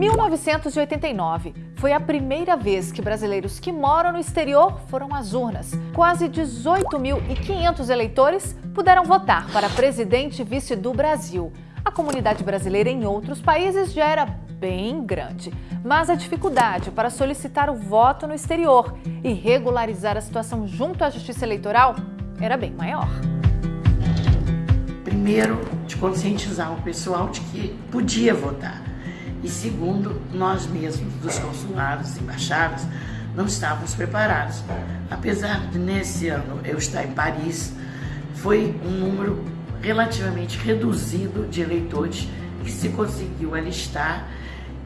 1989 foi a primeira vez que brasileiros que moram no exterior foram às urnas. Quase 18.500 eleitores puderam votar para presidente e vice do Brasil. A comunidade brasileira em outros países já era bem grande, mas a dificuldade para solicitar o voto no exterior e regularizar a situação junto à Justiça Eleitoral era bem maior. Primeiro, de conscientizar o pessoal de que podia votar. E segundo, nós mesmos, dos consulados embaixadas, não estávamos preparados. Apesar de nesse ano eu estar em Paris, foi um número relativamente reduzido de eleitores que se conseguiu alistar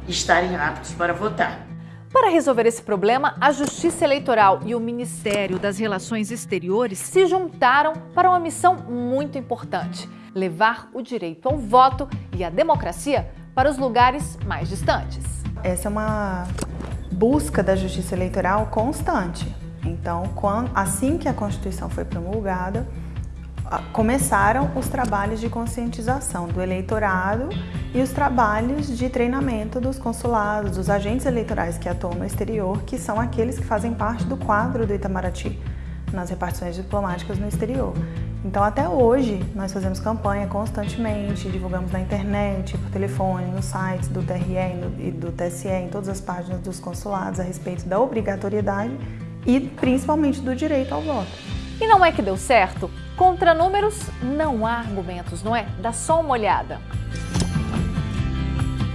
e estarem aptos para votar. Para resolver esse problema, a Justiça Eleitoral e o Ministério das Relações Exteriores se juntaram para uma missão muito importante: levar o direito ao voto e a democracia para os lugares mais distantes. Essa é uma busca da Justiça Eleitoral constante. Então, quando, assim que a Constituição foi promulgada, começaram os trabalhos de conscientização do eleitorado e os trabalhos de treinamento dos consulados, dos agentes eleitorais que atuam no exterior, que são aqueles que fazem parte do quadro do Itamaraty nas repartições diplomáticas no exterior. Então, até hoje, nós fazemos campanha constantemente, divulgamos na internet, por telefone, nos sites do TRE e do TSE, em todas as páginas dos consulados, a respeito da obrigatoriedade e principalmente do direito ao voto. E não é que deu certo? Contra números, não há argumentos, não é? Dá só uma olhada.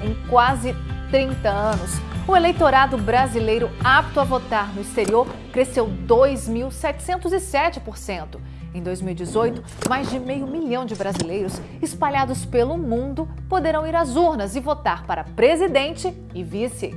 Em quase 30 anos, o eleitorado brasileiro apto a votar no exterior cresceu 2.707%. Em 2018, mais de meio milhão de brasileiros espalhados pelo mundo poderão ir às urnas e votar para presidente e vice.